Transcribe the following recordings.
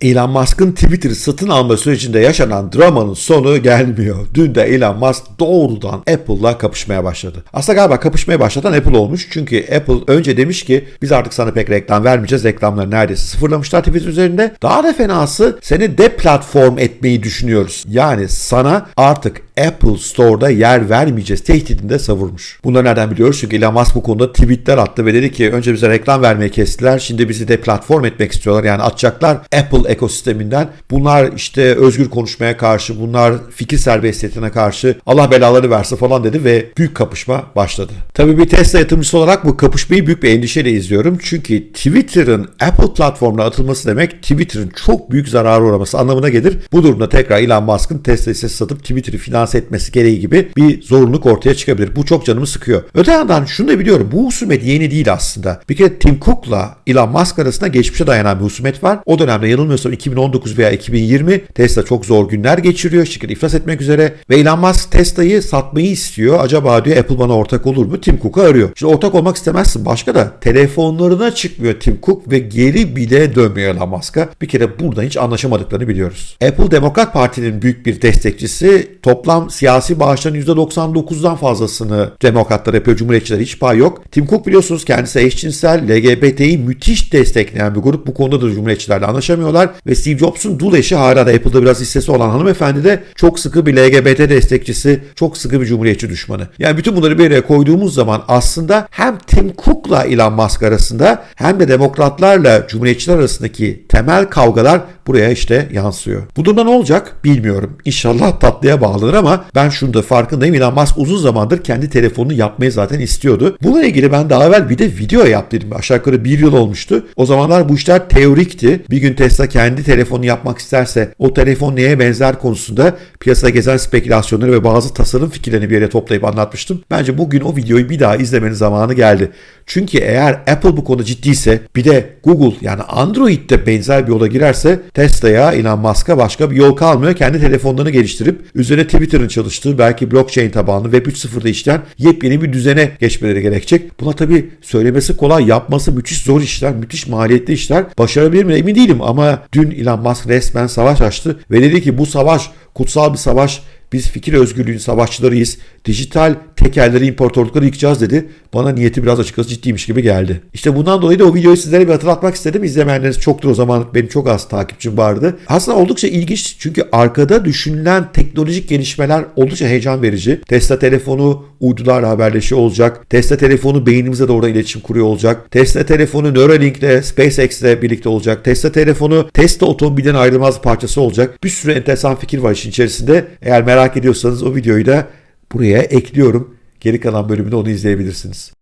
Elon Musk'ın Twitter'ı satın alma sürecinde yaşanan dramanın sonu gelmiyor. Dün de Elon Musk doğrudan Apple'la kapışmaya başladı. Aslında galiba kapışmaya başlatan Apple olmuş. Çünkü Apple önce demiş ki biz artık sana pek reklam vermeyeceğiz. Reklamları neredeyse sıfırlamışlar Twitter üzerinde. Daha da fenası seni deplatform etmeyi düşünüyoruz. Yani sana artık Apple Store'da yer vermeyeceğiz tehdidinde savurmuş. Bunları nereden biliyoruz? Çünkü Elon Musk bu konuda tweetler attı ve dedi ki önce bize reklam vermeyi kestiler. Şimdi bizi deplatform etmek istiyorlar. Yani atacaklar Apple ekosisteminden. Bunlar işte özgür konuşmaya karşı, bunlar fikir serbestiyetine karşı Allah belaları versin falan dedi ve büyük kapışma başladı. Tabii bir Tesla yatırımcısı olarak bu kapışmayı büyük bir endişeyle izliyorum. Çünkü Twitter'ın Apple platformuna atılması demek Twitter'ın çok büyük zarara uğraması anlamına gelir. Bu durumda tekrar Elon Musk'ın Tesla hissesi satıp Twitter'ı finanse etmesi gereği gibi bir zorunluluk ortaya çıkabilir. Bu çok canımı sıkıyor. Öte yandan şunu da biliyorum. Bu husumet yeni değil aslında. Bir kere Tim Cook'la Elon Musk arasında geçmişe dayanan bir husumet var. O dönemde yanılmıyorsam 2019 veya 2020 Tesla çok zor günler geçiriyor. Şirket iflas etmek üzere ve Elon Musk Tesla'yı satmayı istiyor. Acaba diyor Apple bana ortak olur mu? Tim Cook'u arıyor. Şimdi ortak olmak istemezsin. Başka da telefonlarına çıkmıyor Tim Cook ve geri bile dönmüyor Elon Musk'a. Bir kere burada hiç anlaşamadıklarını biliyoruz. Apple Demokrat Parti'nin büyük bir destekçisi. Toplam siyasi bağışların %99'dan fazlasını demokratlar yapıyor. Cumhuriyetçiler hiç pay yok. Tim Cook biliyorsunuz kendisi eşcinsel, LGBT'yi müthiş destekleyen bir grup. Bu konuda da Cumhuriyetçilerle anlaşamıyorlar. Ve Steve Jobs'un dul eşi hala da Apple'da biraz hissesi olan hanımefendi de çok sıkı bir LGBT destekçisi, çok sıkı bir Cumhuriyetçi düşmanı. Yani bütün bunları bir araya koyduğumuz zaman aslında hem Tim Cook'la Elon Musk arasında hem de demokratlarla Cumhuriyetçiler arasındaki temel kavgalar buraya işte yansıyor. Bu durumda ne olacak bilmiyorum. İnşallah tatlıya bağlanır ama ben şunu da farkındayım. Elon Musk uzun zamandır kendi telefonunu yapmayı zaten istiyordu. Bununla ilgili ben daha evvel bir de video yaptım. Aşağı yukarı bir yıl olmuştu. O zamanlar bu işler teorikti. Bir gün Tesla kendi telefonu yapmak isterse o telefon neye benzer konusunda piyasada gezen spekülasyonları ve bazı tasarım fikirlerini bir yere toplayıp anlatmıştım. Bence bugün o videoyu bir daha izlemenin zamanı geldi. Çünkü eğer Apple bu konuda ciddiyse bir de Google yani Android'de benzer bir yola girerse Tesla'ya, Elon Musk'a başka bir yol kalmıyor. Kendi telefonlarını geliştirip üzerine Twitter'ın çalıştığı belki blockchain tabanlı Web 3.0'da işleyen yepyeni bir düzene geçmeleri gerekecek. Buna tabii söylemesi kolay, yapması müthiş zor işler, müthiş maliyetli işler. Başarabilir mi emin değilim ama dün Elon Musk resmen savaş açtı ve dedi ki bu savaş kutsal bir savaş biz fikir özgürlüğünün savaşçılarıyız. Dijital tekerleri, imparatorlukları yıkacağız dedi. Bana niyeti biraz açıkçası ciddiymiş gibi geldi. İşte bundan dolayı da o videoyu sizlere bir hatırlatmak istedim. İzlemeyenleriniz çoktur o zaman. Benim çok az takipçim vardı. Aslında oldukça ilginç çünkü arkada düşünülen teknolojik gelişmeler oldukça heyecan verici. Tesla telefonu uydularla haberleşiyor olacak. Tesla telefonu beynimize doğru iletişim kuruyor olacak. Tesla telefonu Neuralink ile SpaceX ile birlikte olacak. Tesla telefonu Tesla otomobilden ayrılmaz parçası olacak. Bir sürü enteresan fikir var işin içerisinde. Eğer merak ediyorsanız o videoyu da buraya ekliyorum. Geri kalan bölümünde onu izleyebilirsiniz.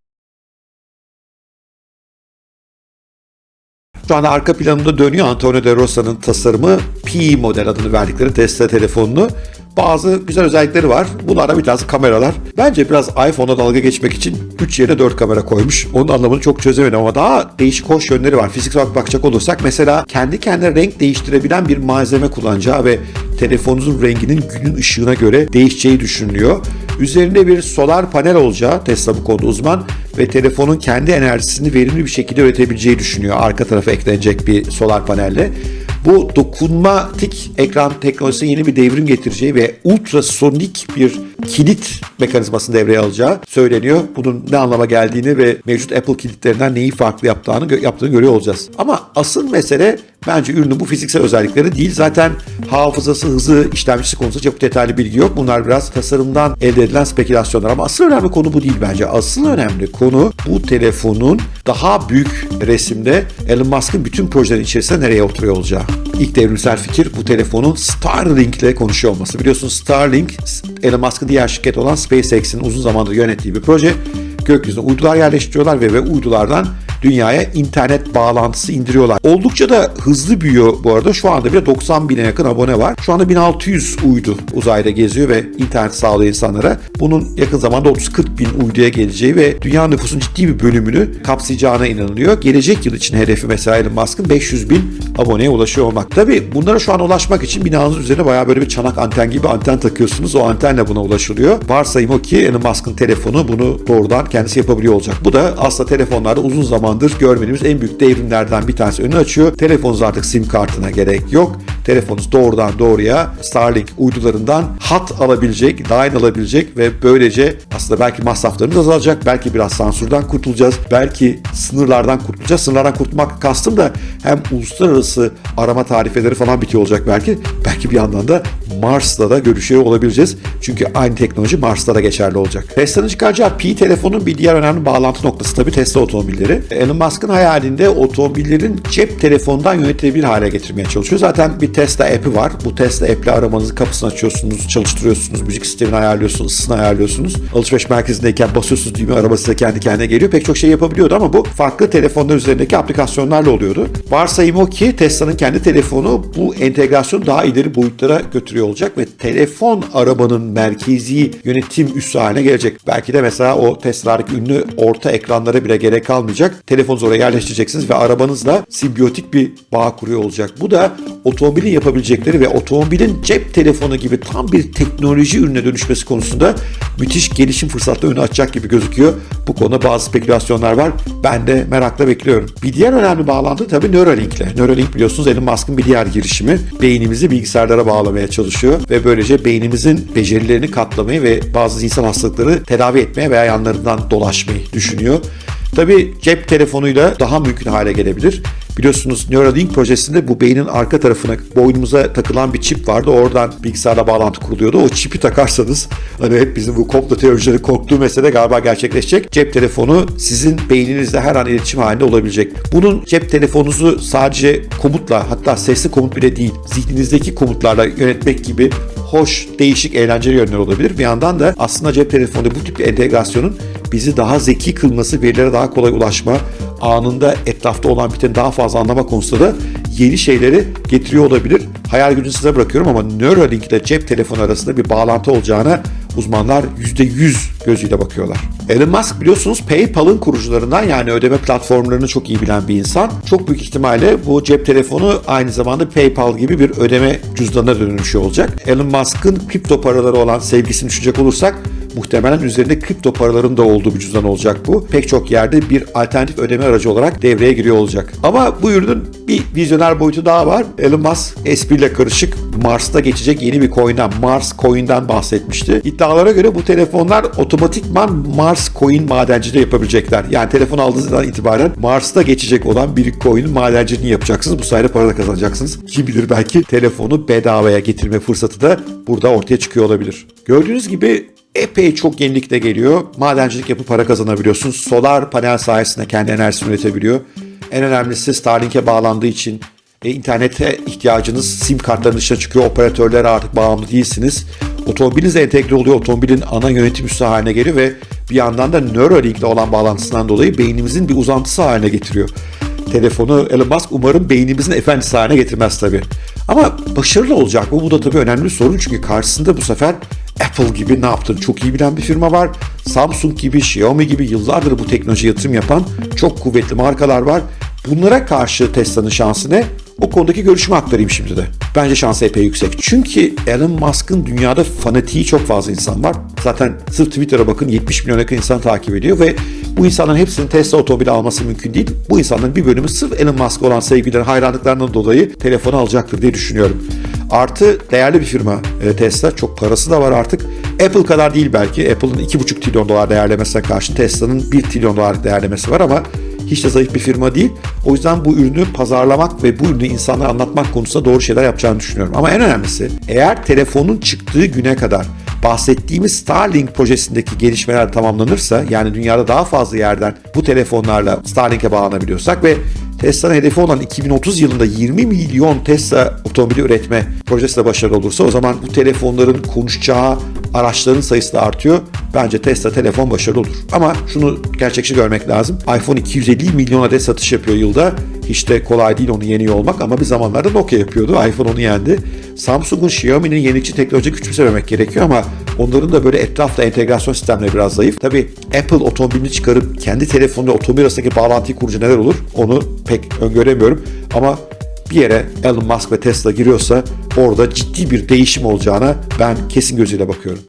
Şu anda arka planında dönüyor Antonio de Rosa'nın tasarımı P model adını verdikleri Tesla telefonunu. Bazı güzel özellikleri var. Bunlardan bir tanesi kameralar. Bence biraz iPhone'a dalga geçmek için 3 yerine 4 kamera koymuş. Onun anlamını çok çözemedim ama daha değişik hoş yönleri var. Fiziksel olarak bakacak olursak mesela kendi kendine renk değiştirebilen bir malzeme kullanacağı ve telefonunuzun renginin günün ışığına göre değişeceği düşünülüyor. Üzerinde bir solar panel olacağı Tesla bu konuda uzman ve telefonun kendi enerjisini verimli bir şekilde üretebileceği düşünüyor. Arka tarafa eklenecek bir solar panelle. Bu dokunmatik ekran teknolojisine yeni bir devrim getireceği ve ultrasonik bir kilit mekanizmasını devreye alacağı söyleniyor. Bunun ne anlama geldiğini ve mevcut Apple kilitlerinden neyi farklı yaptığını, yaptığını görüyor olacağız. Ama asıl mesele bence ürünün bu fiziksel özellikleri değil. Zaten hafızası, hızı, işlemcisi konusunda çok detaylı bilgi yok. Bunlar biraz tasarımdan elde edilen spekülasyonlar ama asıl önemli konu bu değil bence. Asıl önemli konu bu telefonun daha büyük resimde Elon Musk'ın bütün projelerin içerisinde nereye oturuyor olacağı. İlk devrimsel fikir bu telefonun Starlink ile konuşuyor olması. Biliyorsunuz Starlink Elon Musk'ın diğer şirket olan SpaceX'in uzun zamandır yönettiği bir proje. Gökyüzüne uydular yerleştiriyorlar ve, ve uydulardan dünyaya internet bağlantısı indiriyorlar. Oldukça da hızlı büyüyor bu arada. Şu anda bile 90 bine yakın abone var. Şu anda 1600 uydu uzayda geziyor ve internet sağlıyor insanlara. Bunun yakın zamanda 30-40 bin uyduya geleceği ve dünya nüfusun ciddi bir bölümünü kapsayacağına inanılıyor. Gelecek yıl için hedefi mesela Elon Musk'ın 500 bin aboneye ulaşıyor olmak. Tabi bunlara şu an ulaşmak için binanızın üzerine bayağı böyle bir çanak anten gibi anten takıyorsunuz. O antenle buna ulaşılıyor. Varsayım o ki Elon Musk'ın telefonu bunu doğrudan kendisi yapabiliyor olacak. Bu da aslında telefonlarda uzun zaman zamandır görmediğimiz en büyük devrimlerden bir tanesi önünü açıyor. Telefonunuz artık sim kartına gerek yok. Telefonunuz doğrudan doğruya Starlink uydularından hat alabilecek, line alabilecek ve böylece aslında belki masraflarımız azalacak, belki biraz sansürden kurtulacağız, belki sınırlardan kurtulacağız. Sınırlardan kurtulmak kastım da hem uluslararası arama tarifeleri falan bitiyor olacak belki. Belki bir yandan da Mars'ta da görüşüyor olabileceğiz. Çünkü aynı teknoloji Mars'ta da geçerli olacak. Tesla'nın çıkaracağı Pi telefonun bir diğer önemli bağlantı noktası tabii Tesla otomobilleri. Elon Musk'ın hayalinde otomobillerin cep telefonundan yönetilebilir hale getirmeye çalışıyor. Zaten bir Tesla app'i var. Bu Tesla app'le arabanızı kapısını açıyorsunuz, çalıştırıyorsunuz, müzik sistemini ayarlıyorsunuz, ısısını ayarlıyorsunuz. Alışveriş merkezindeyken basıyorsunuz düğme araba size kendi kendine geliyor. Pek çok şey yapabiliyordu ama bu farklı telefonlar üzerindeki aplikasyonlarla oluyordu. Varsayım o ki Tesla'nın kendi telefonu bu entegrasyonu daha ileri boyutlara götürüyor olacak ve telefon arabanın merkezi yönetim üssü haline gelecek. Belki de mesela o Tesla'daki ünlü orta ekranlara bile gerek kalmayacak. Telefonunuzu oraya yerleştireceksiniz ve arabanızla simbiyotik bir bağ kuruyor olacak. Bu da otomobilin yapabilecekleri ve otomobilin cep telefonu gibi tam bir teknoloji ürüne dönüşmesi konusunda müthiş gelişim fırsatları önü açacak gibi gözüküyor. Bu konuda bazı spekülasyonlar var. Ben de merakla bekliyorum. Bir diğer önemli bağlantı tabii Neuralink ile. Neuralink biliyorsunuz Elon Musk'ın bir diğer girişimi. Beynimizi bilgisayarlara bağlamaya çalışıyor ve böylece beynimizin becerilerini katlamayı ve bazı insan hastalıkları tedavi etmeye veya yanlarından dolaşmayı düşünüyor. Tabii cep telefonuyla daha mümkün hale gelebilir. Biliyorsunuz Neuralink projesinde bu beynin arka tarafına boynumuza takılan bir çip vardı. Oradan bilgisayarla bağlantı kuruluyordu. O çipi takarsanız hani hep bizim bu komplo teorileri korktuğu mesele galiba gerçekleşecek. Cep telefonu sizin beyninizle her an iletişim halinde olabilecek. Bunun cep telefonunuzu sadece komutla hatta sesli komut bile değil zihninizdeki komutlarla yönetmek gibi hoş, değişik, eğlenceli yönler olabilir. Bir yandan da aslında cep telefonu bu tip bir entegrasyonun bizi daha zeki kılması, verilere daha kolay ulaşma, anında etrafta olan biteni daha fazla anlama konusunda da yeni şeyleri getiriyor olabilir. Hayal gücünü size bırakıyorum ama Neuralink ile cep telefonu arasında bir bağlantı olacağına uzmanlar %100 gözüyle bakıyorlar. Elon Musk biliyorsunuz PayPal'ın kurucularından yani ödeme platformlarını çok iyi bilen bir insan. Çok büyük ihtimalle bu cep telefonu aynı zamanda PayPal gibi bir ödeme cüzdanına dönüşüyor olacak. Elon Musk'ın kripto paraları olan sevgisini düşünecek olursak muhtemelen üzerinde kripto paraların da olduğu bir cüzdan olacak bu. Pek çok yerde bir alternatif ödeme aracı olarak devreye giriyor olacak. Ama bu ürünün bir vizyoner boyutu daha var. Elon Musk espriyle karışık Mars'ta geçecek yeni bir coin'den, Mars Coin'den bahsetmişti. İddialara göre bu telefonlar otomatikman Mars Coin madenciliği yapabilecekler. Yani telefon aldığınızdan itibaren Mars'ta geçecek olan bir coin'in madenciliğini yapacaksınız. Bu sayede para da kazanacaksınız. Kim bilir belki telefonu bedavaya getirme fırsatı da burada ortaya çıkıyor olabilir. Gördüğünüz gibi epey çok yenilikte geliyor. Madencilik yapıp para kazanabiliyorsunuz. Solar panel sayesinde kendi enerjisini üretebiliyor. En önemlisi Starlink'e bağlandığı için e, internete ihtiyacınız sim kartların dışına çıkıyor. Operatörlere artık bağımlı değilsiniz. Otomobiliniz entegre oluyor. Otomobilin ana yönetim üssü haline geliyor ve bir yandan da Neuralink ile olan bağlantısından dolayı beynimizin bir uzantısı haline getiriyor. Telefonu Elon Musk umarım beynimizin efendisi haline getirmez tabii. Ama başarılı olacak mı? Bu da tabii önemli bir sorun çünkü karşısında bu sefer Apple gibi ne yaptığını çok iyi bilen bir firma var. Samsung gibi, Xiaomi gibi yıllardır bu teknoloji yatırım yapan çok kuvvetli markalar var. Bunlara karşı Tesla'nın şansı ne? O konudaki görüşümü aktarayım şimdi de. Bence şansı epey yüksek. Çünkü Elon Musk'ın dünyada fanatiği çok fazla insan var. Zaten sırf Twitter'a bakın 70 milyon yakın insan takip ediyor ve bu insanların hepsinin Tesla otomobili alması mümkün değil. Bu insanların bir bölümü sırf Elon Musk'a olan sevgileri, hayranlıklarından dolayı telefonu alacaktır diye düşünüyorum. Artı değerli bir firma e, Tesla. Çok parası da var artık. Apple kadar değil belki. Apple'ın 2,5 trilyon dolar değerlemesine karşı Tesla'nın 1 trilyon dolar değerlemesi var ama hiç de zayıf bir firma değil. O yüzden bu ürünü pazarlamak ve bu ürünü insanlara anlatmak konusunda doğru şeyler yapacağını düşünüyorum. Ama en önemlisi eğer telefonun çıktığı güne kadar bahsettiğimiz Starlink projesindeki gelişmeler tamamlanırsa yani dünyada daha fazla yerden bu telefonlarla Starlink'e bağlanabiliyorsak ve Tesla'nın hedefi olan 2030 yılında 20 milyon Tesla otomobili üretme projesi de başarılı olursa o zaman bu telefonların konuşacağı araçların sayısı da artıyor. Bence Tesla telefon başarılı olur. Ama şunu gerçekçi görmek lazım. iPhone 250 milyon adet satış yapıyor yılda. Hiç de kolay değil onu yeniyor olmak ama bir zamanlarda Nokia yapıyordu. iPhone onu yendi. Samsung'un Xiaomi'nin yenilikçi teknoloji küçümsememek gerekiyor ama onların da böyle etrafta entegrasyon sistemleri biraz zayıf. Tabi Apple otomobilini çıkarıp kendi telefonuyla otomobil arasındaki bağlantıyı kurunca neler olur onu pek öngöremiyorum. Ama bir yere Elon Musk ve Tesla giriyorsa orada ciddi bir değişim olacağına ben kesin gözüyle bakıyorum.